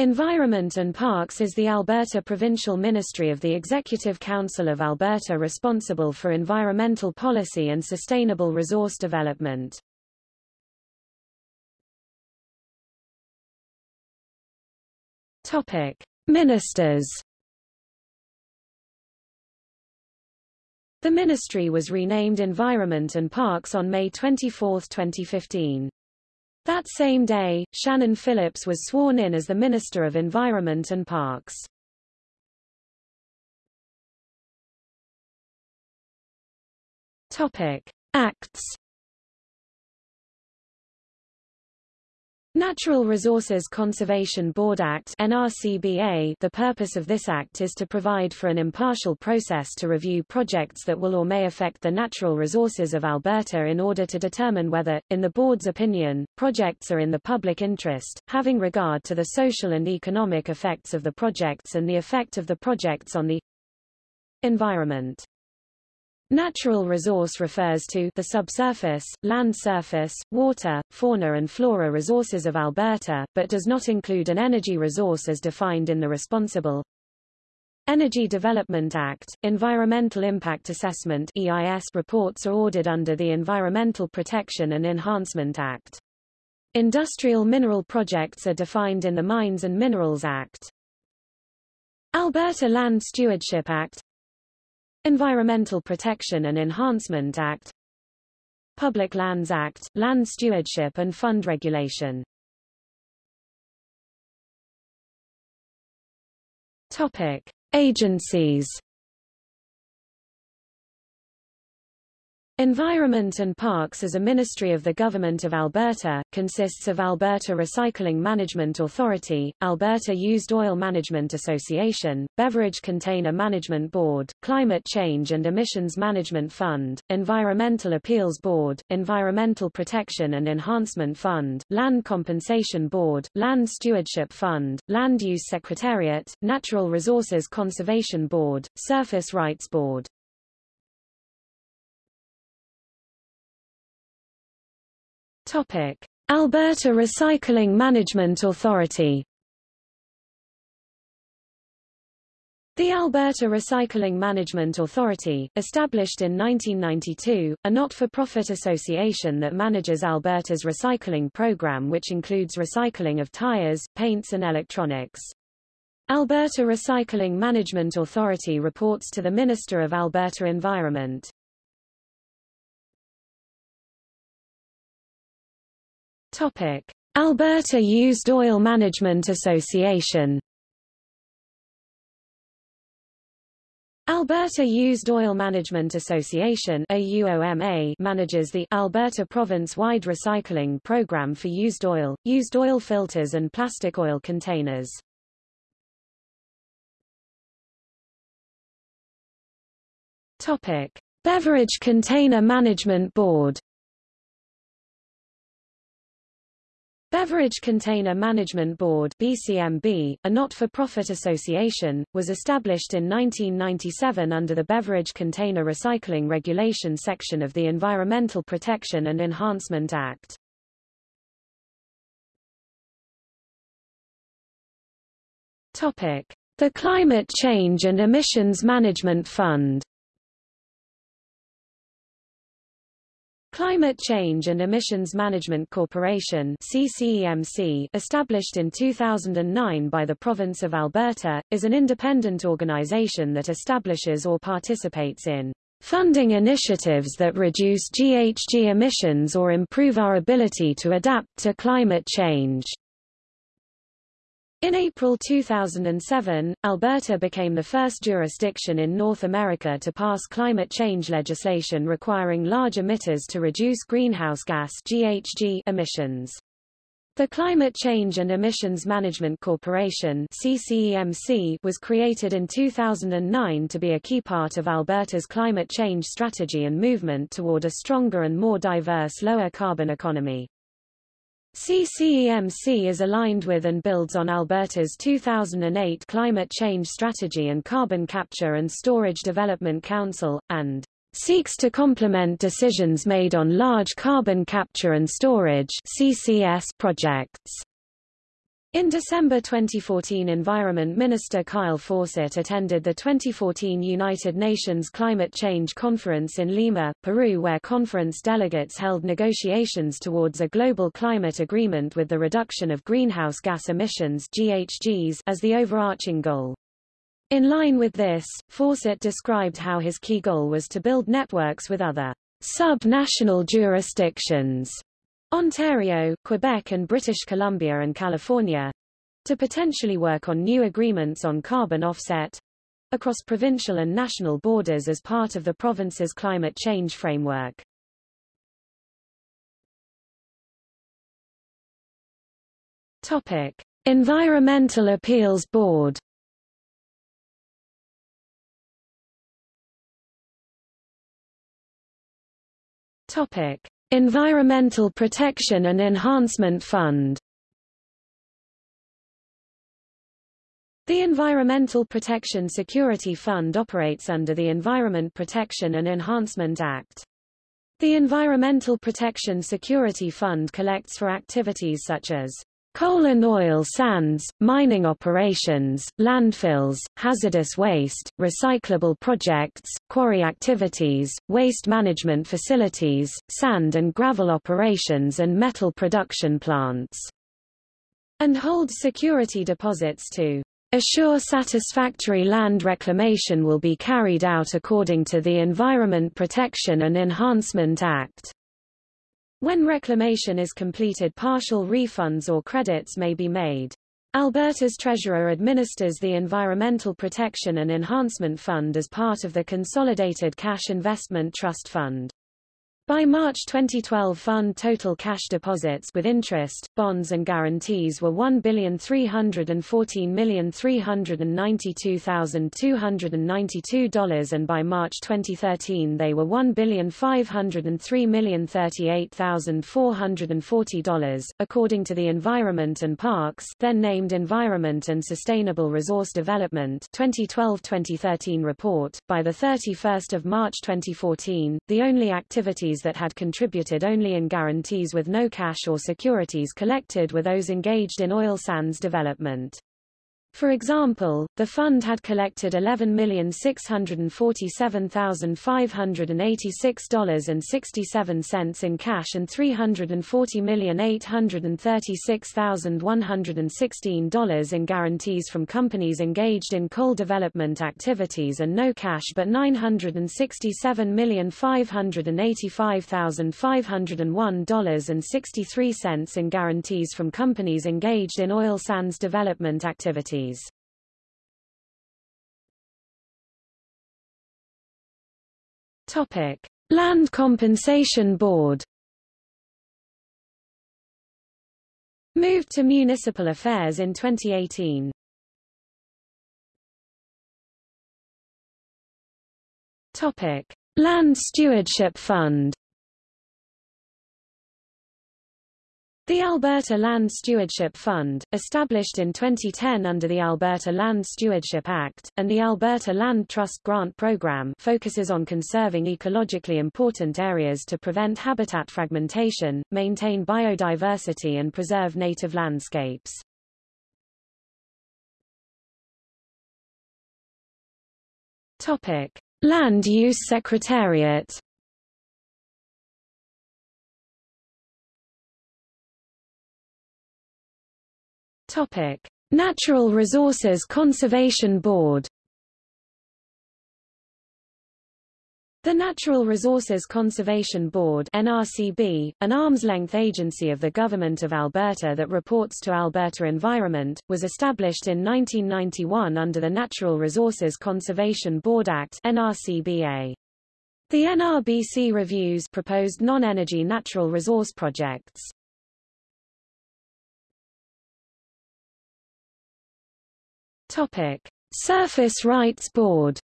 Environment and Parks is the Alberta provincial ministry of the Executive Council of Alberta responsible for environmental policy and sustainable resource development. Topic: Ministers. The ministry was renamed Environment and Parks on May 24, 2015. That same day, Shannon Phillips was sworn in as the Minister of Environment and Parks. Topic: Acts Natural Resources Conservation Board Act NRCBA The purpose of this act is to provide for an impartial process to review projects that will or may affect the natural resources of Alberta in order to determine whether, in the board's opinion, projects are in the public interest, having regard to the social and economic effects of the projects and the effect of the projects on the environment. Natural resource refers to the subsurface, land surface, water, fauna and flora resources of Alberta, but does not include an energy resource as defined in the Responsible Energy Development Act. Environmental Impact Assessment EIS reports are ordered under the Environmental Protection and Enhancement Act. Industrial mineral projects are defined in the Mines and Minerals Act. Alberta Land Stewardship Act Environmental Protection and Enhancement Act Public Lands Act, Land Stewardship and Fund Regulation Topic. Agencies Environment and Parks as a ministry of the Government of Alberta, consists of Alberta Recycling Management Authority, Alberta Used Oil Management Association, Beverage Container Management Board, Climate Change and Emissions Management Fund, Environmental Appeals Board, Environmental Protection and Enhancement Fund, Land Compensation Board, Land Stewardship Fund, Land Use Secretariat, Natural Resources Conservation Board, Surface Rights Board. Topic: Alberta Recycling Management Authority The Alberta Recycling Management Authority, established in 1992, a not-for-profit association that manages Alberta's recycling program which includes recycling of tires, paints and electronics. Alberta Recycling Management Authority reports to the Minister of Alberta Environment. Topic: Alberta Used Oil Management Association. Alberta Used Oil Management Association manages the Alberta province-wide recycling program for used oil, used oil filters and plastic oil containers. Topic: Beverage Container Management Board Beverage Container Management Board BCMB, a not-for-profit association, was established in 1997 under the Beverage Container Recycling Regulation section of the Environmental Protection and Enhancement Act. Topic: The Climate Change and Emissions Management Fund Climate Change and Emissions Management Corporation CCEMC, established in 2009 by the province of Alberta, is an independent organization that establishes or participates in funding initiatives that reduce GHG emissions or improve our ability to adapt to climate change. In April 2007, Alberta became the first jurisdiction in North America to pass climate change legislation requiring large emitters to reduce greenhouse gas GHG emissions. The Climate Change and Emissions Management Corporation CCEMC was created in 2009 to be a key part of Alberta's climate change strategy and movement toward a stronger and more diverse lower carbon economy. CCEMC is aligned with and builds on Alberta's 2008 Climate Change Strategy and Carbon Capture and Storage Development Council, and seeks to complement decisions made on large carbon capture and storage CCS projects. In December 2014 Environment Minister Kyle Fawcett attended the 2014 United Nations Climate Change Conference in Lima, Peru where conference delegates held negotiations towards a global climate agreement with the reduction of greenhouse gas emissions GHGs as the overarching goal. In line with this, Fawcett described how his key goal was to build networks with other sub-national jurisdictions Ontario, Quebec and British Columbia and California to potentially work on new agreements on carbon offset across provincial and national borders as part of the province's climate change framework. Topic: Environmental Appeals Board Topic: Environmental Protection and Enhancement Fund The Environmental Protection Security Fund operates under the Environment Protection and Enhancement Act. The Environmental Protection Security Fund collects for activities such as Coal and oil sands, mining operations, landfills, hazardous waste, recyclable projects, quarry activities, waste management facilities, sand and gravel operations and metal production plants. And holds security deposits to assure satisfactory land reclamation will be carried out according to the Environment Protection and Enhancement Act. When reclamation is completed partial refunds or credits may be made. Alberta's treasurer administers the Environmental Protection and Enhancement Fund as part of the Consolidated Cash Investment Trust Fund. By March 2012 fund total cash deposits with interest, bonds and guarantees were $1,314,392,292 and by March 2013 they were $1,503,038,440. According to the Environment and Parks then named Environment and Sustainable Resource Development 2012-2013 report, by 31 March 2014, the only activities that had contributed only in guarantees with no cash or securities collected were those engaged in oil sands development. For example, the fund had collected $11,647,586.67 in cash and $340,836,116 in guarantees from companies engaged in coal development activities and no cash but $967,585,501.63 in guarantees from companies engaged in oil sands development activities. Topic: Land Compensation Board. Moved to Municipal Affairs in 2018. Topic: Land Stewardship Fund. The Alberta Land Stewardship Fund, established in 2010 under the Alberta Land Stewardship Act, and the Alberta Land Trust Grant Program focuses on conserving ecologically important areas to prevent habitat fragmentation, maintain biodiversity and preserve native landscapes. Topic. Land Use Secretariat Topic: Natural Resources Conservation Board. The Natural Resources Conservation Board NRCB, an arm's-length agency of the Government of Alberta that reports to Alberta Environment, was established in 1991 under the Natural Resources Conservation Board Act NRCBA. The NRBC reviews proposed non-energy natural resource projects. Topic: Surface Rights Board.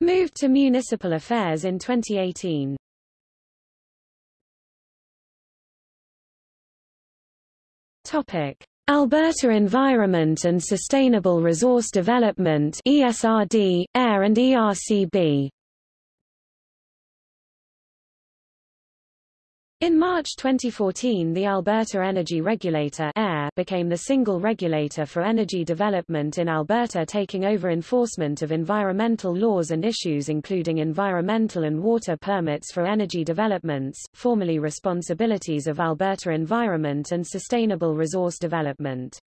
Moved to Municipal Affairs in 2018. Topic: Alberta Environment and Sustainable Resource Development ESRD, AER and ERCB. In March 2014 the Alberta Energy Regulator became the single regulator for energy development in Alberta taking over enforcement of environmental laws and issues including environmental and water permits for energy developments, formerly responsibilities of Alberta Environment and Sustainable Resource Development.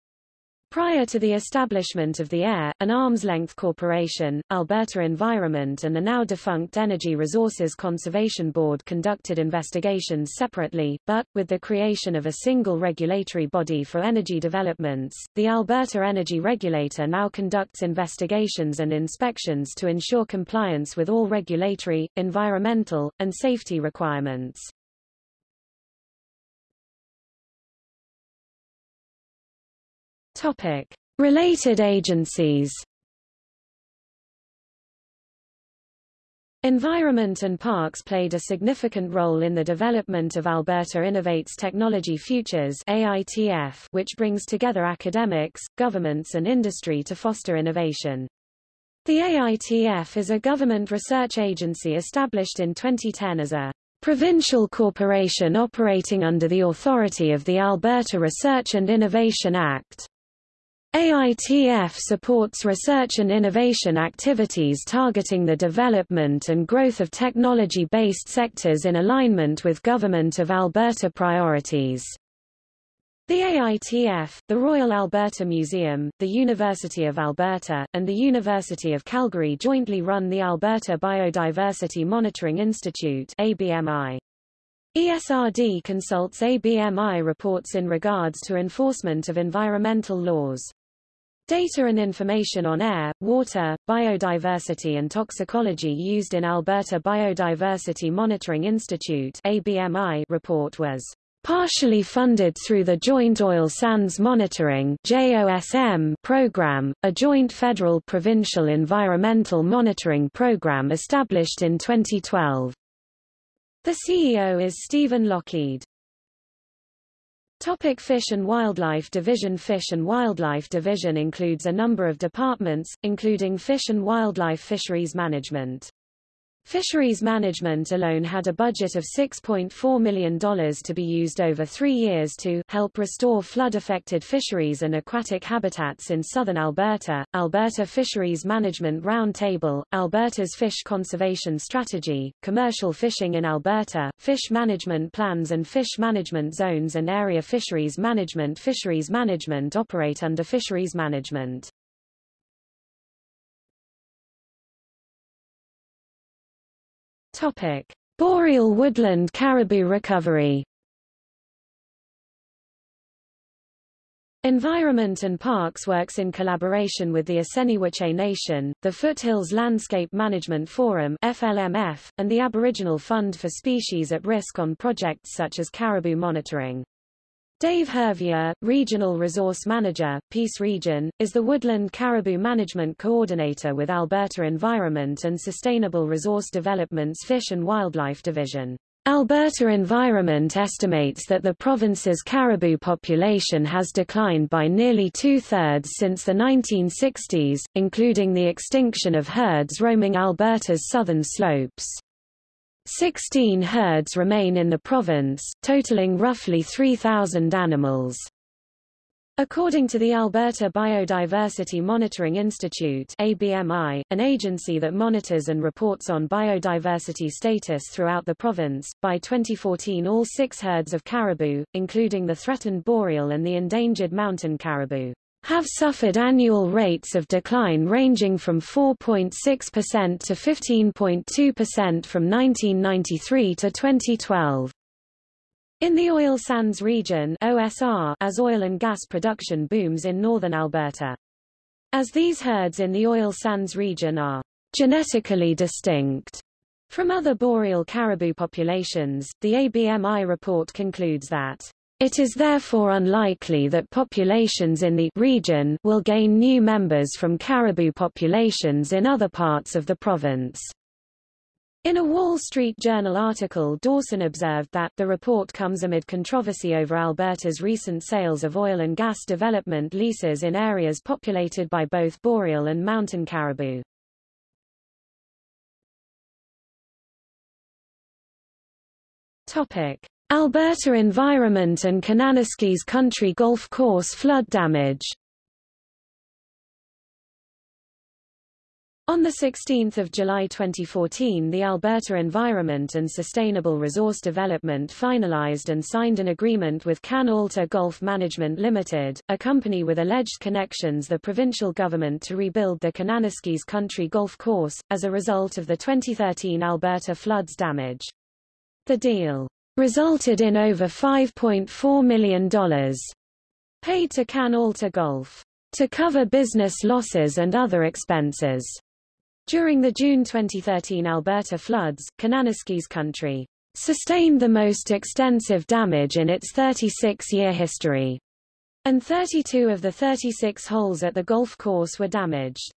Prior to the establishment of the AER, an arm's-length corporation, Alberta Environment and the now-defunct Energy Resources Conservation Board conducted investigations separately, but, with the creation of a single regulatory body for energy developments, the Alberta Energy Regulator now conducts investigations and inspections to ensure compliance with all regulatory, environmental, and safety requirements. Topic. Related agencies Environment and Parks played a significant role in the development of Alberta Innovates Technology Futures AITF, which brings together academics, governments and industry to foster innovation. The AITF is a government research agency established in 2010 as a provincial corporation operating under the authority of the Alberta Research and Innovation Act. AITF supports research and innovation activities targeting the development and growth of technology-based sectors in alignment with Government of Alberta priorities. The AITF, the Royal Alberta Museum, the University of Alberta, and the University of Calgary jointly run the Alberta Biodiversity Monitoring Institute ABMI. ESRD consults ABMI reports in regards to enforcement of environmental laws. Data and information on air, water, biodiversity and toxicology used in Alberta Biodiversity Monitoring Institute ABMI report was partially funded through the Joint Oil Sands Monitoring JOSM program, a joint federal-provincial environmental monitoring program established in 2012. The CEO is Stephen Lockheed. Topic Fish and Wildlife Division Fish and Wildlife Division includes a number of departments, including Fish and Wildlife Fisheries Management. Fisheries management alone had a budget of $6.4 million to be used over three years to help restore flood-affected fisheries and aquatic habitats in southern Alberta, Alberta Fisheries Management Roundtable, Alberta's Fish Conservation Strategy, Commercial Fishing in Alberta, Fish Management Plans and Fish Management Zones and Area Fisheries Management Fisheries Management operate under Fisheries Management. Topic: Boreal woodland caribou recovery. Environment and Parks works in collaboration with the Assiniboine Nation, the Foothills Landscape Management Forum FLMF, and the Aboriginal Fund for Species at Risk on projects such as caribou monitoring. Dave Hervieux, Regional Resource Manager, Peace Region, is the Woodland Caribou Management Coordinator with Alberta Environment and Sustainable Resource Development's Fish and Wildlife Division. Alberta Environment estimates that the province's caribou population has declined by nearly two-thirds since the 1960s, including the extinction of herds roaming Alberta's southern slopes. Sixteen herds remain in the province, totaling roughly 3,000 animals. According to the Alberta Biodiversity Monitoring Institute ABMI, an agency that monitors and reports on biodiversity status throughout the province, by 2014 all six herds of caribou, including the threatened boreal and the endangered mountain caribou, have suffered annual rates of decline ranging from 4.6% to 15.2% from 1993 to 2012. In the oil sands region OSR, as oil and gas production booms in northern Alberta. As these herds in the oil sands region are genetically distinct from other boreal caribou populations, the ABMI report concludes that it is therefore unlikely that populations in the region will gain new members from caribou populations in other parts of the province. In a Wall Street Journal article Dawson observed that, the report comes amid controversy over Alberta's recent sales of oil and gas development leases in areas populated by both boreal and mountain caribou. Topic. Alberta Environment and Kananaskis Country Golf Course flood damage On 16 July 2014 the Alberta Environment and Sustainable Resource Development finalized and signed an agreement with Can Alta Golf Management Limited, a company with alleged connections the provincial government to rebuild the Kananaskis Country Golf Course, as a result of the 2013 Alberta floods damage. The deal resulted in over $5.4 million paid to Can Alta Golf to cover business losses and other expenses. During the June 2013 Alberta floods, Kananaskis country sustained the most extensive damage in its 36-year history, and 32 of the 36 holes at the golf course were damaged.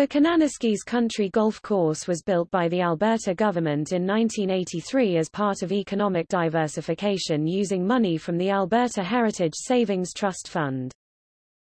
The Kananaskis Country Golf Course was built by the Alberta government in 1983 as part of economic diversification using money from the Alberta Heritage Savings Trust Fund.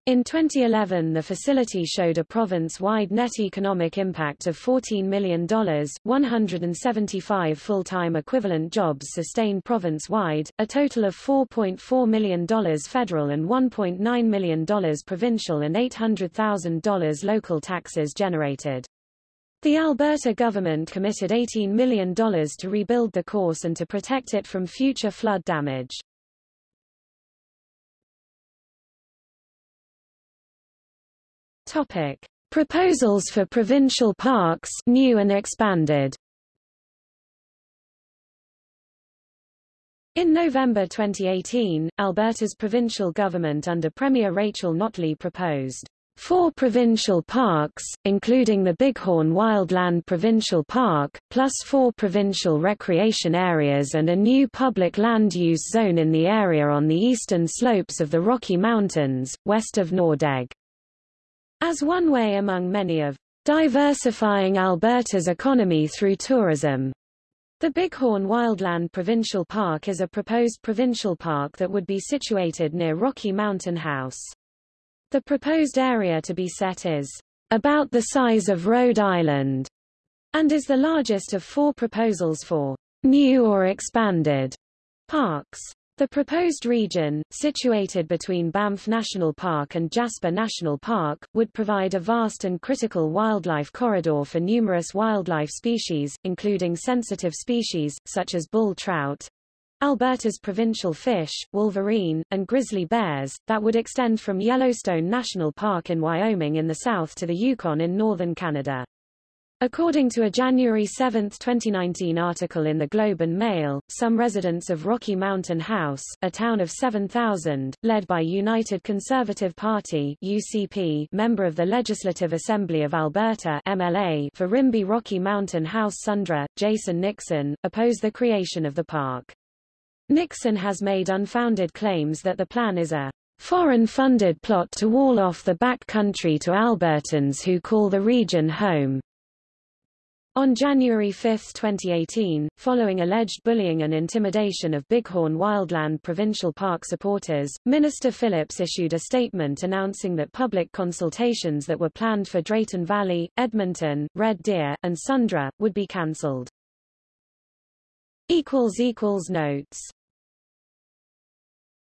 In 2011 the facility showed a province-wide net economic impact of $14 million, 175 full-time equivalent jobs sustained province-wide, a total of $4.4 million federal and $1.9 million provincial and $800,000 local taxes generated. The Alberta government committed $18 million to rebuild the course and to protect it from future flood damage. Topic: Proposals for provincial parks new and expanded. In November 2018, Alberta's provincial government under Premier Rachel Notley proposed four provincial parks, including the Bighorn Wildland Provincial Park, plus four provincial recreation areas and a new public land use zone in the area on the eastern slopes of the Rocky Mountains, west of Nordegg as one way among many of diversifying Alberta's economy through tourism. The Bighorn Wildland Provincial Park is a proposed provincial park that would be situated near Rocky Mountain House. The proposed area to be set is about the size of Rhode Island and is the largest of four proposals for new or expanded parks. The proposed region, situated between Banff National Park and Jasper National Park, would provide a vast and critical wildlife corridor for numerous wildlife species, including sensitive species, such as bull trout, Alberta's provincial fish, wolverine, and grizzly bears, that would extend from Yellowstone National Park in Wyoming in the south to the Yukon in northern Canada. According to a January 7, 2019 article in the Globe and Mail, some residents of Rocky Mountain House, a town of 7,000, led by United Conservative Party UCP member of the Legislative Assembly of Alberta MLA for Rimbey Rocky Mountain House Sundre, Jason Nixon, oppose the creation of the park. Nixon has made unfounded claims that the plan is a foreign-funded plot to wall off the back country to Albertans who call the region home. On January 5, 2018, following alleged bullying and intimidation of Bighorn Wildland Provincial Park supporters, Minister Phillips issued a statement announcing that public consultations that were planned for Drayton Valley, Edmonton, Red Deer, and Sundre, would be cancelled. Notes